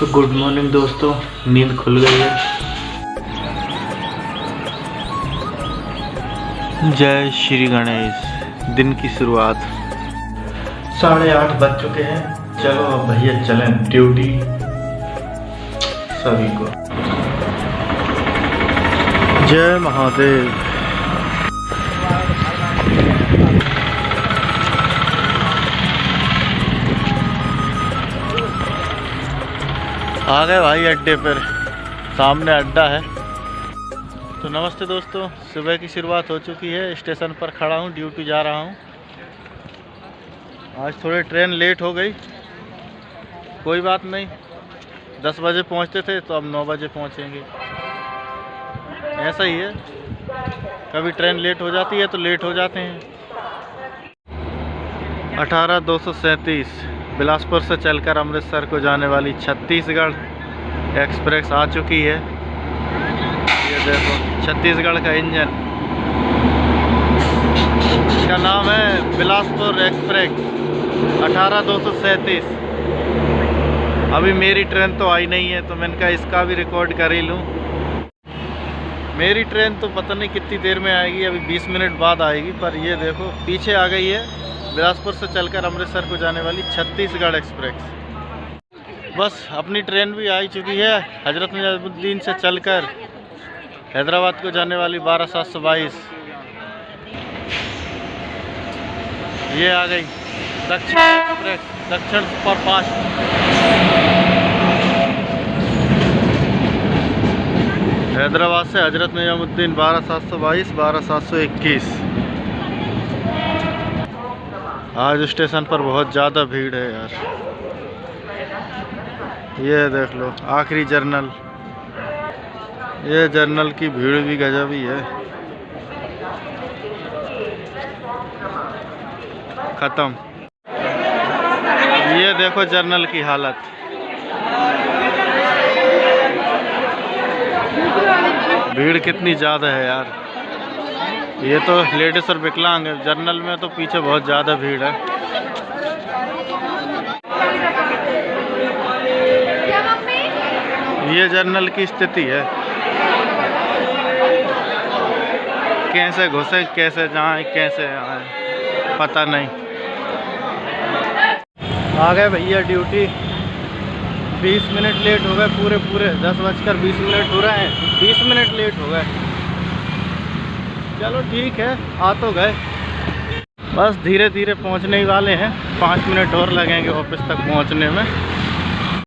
तो good morning दोस्तों, नींद खुल गई है। जय श्री गणेश, दिन की शुरुआत। साढ़े आठ बज चुके हैं। चलो अब भैया चलें ड्यूटी सभी को। जय महादेव। आ गए भाई अड्डे पर। सामने अड्डा है। तो नमस्ते दोस्तों, सुबह की शुरुआत हो चुकी है। स्टेशन पर खड़ा हूँ, ड्यूटी जा रहा हूँ। आज थोड़ी ट्रेन लेट हो गई। कोई बात नहीं, दस बजे पहुँचते थे तो अब नौ बजे पहुँचेंगे। ऐसा ही है। कभी ट्रेन लेट हो जाती है तो लेट हो जाते हैं। अठारह दो सौ सैंतीस। बिलासपुर से चलकर अमृतसर को जाने वाली छत्तीसगढ़ एक्सप्रेस आ चुकी है। ये देखो, छत्तीसगढ़ का इंजन। इसका नाम है बिलासपुर एक्सप्रेस, अठारह दो सौ सैंतीस। अभी मेरी ट्रेन तो आई नहीं है तो मैंने कहा इसका भी रिकॉर्ड कर ही लूँ। मेरी ट्रेन तो पता नहीं कितनी देर में आएगी, अभी 20 मिनट बाद आएगी, पर ये देखो, पीछे आ गई है, बिलासपुर से चलकर अमृतसर को जाने वाली छत्तीसगढ़ एक्सप्रेस। बस, अपनी ट्रेन भी आ चुकी है, हज़रत नजमुद्दीन से चलकर हैदराबाद को जाने वाली बारह सात सौ बाईस। ये आ गई, दक्षिण एक्सप्रेस, दक्षिण सुपरफास्ट। हैदराबाद से हज़रत निजामुद्दीन बारह सात सौ बाईस, बारह सात सौ इक्कीस। आज स्टेशन पर बहुत ज़्यादा भीड़ है यार। ये देख लो, आखिरी जर्नल। ये जर्नल की भीड़ भी गजब ही। है ख़त्म। ये देखो जर्नल की हालत। भीड़ कितनी ज़्यादा है यार। ये तो लेडीज़ और विकलांग है। जर्नल में तो पीछे बहुत ज़्यादा भीड़ है। ये जर्नल की स्थिति है। कैसे घुसे, कैसे जाए, कैसे आए, पता नहीं। आ गए भैया ड्यूटी। बीस मिनट लेट हो गए पूरे पूरे। दस बजकर बीस मिनट हो रहे हैं। बीस मिनट लेट हो गए। चलो ठीक है, आ तो गए। बस धीरे धीरे पहुँचने ही वाले हैं। पाँच मिनट और लगेंगे ऑफ़िस तक पहुँचने में।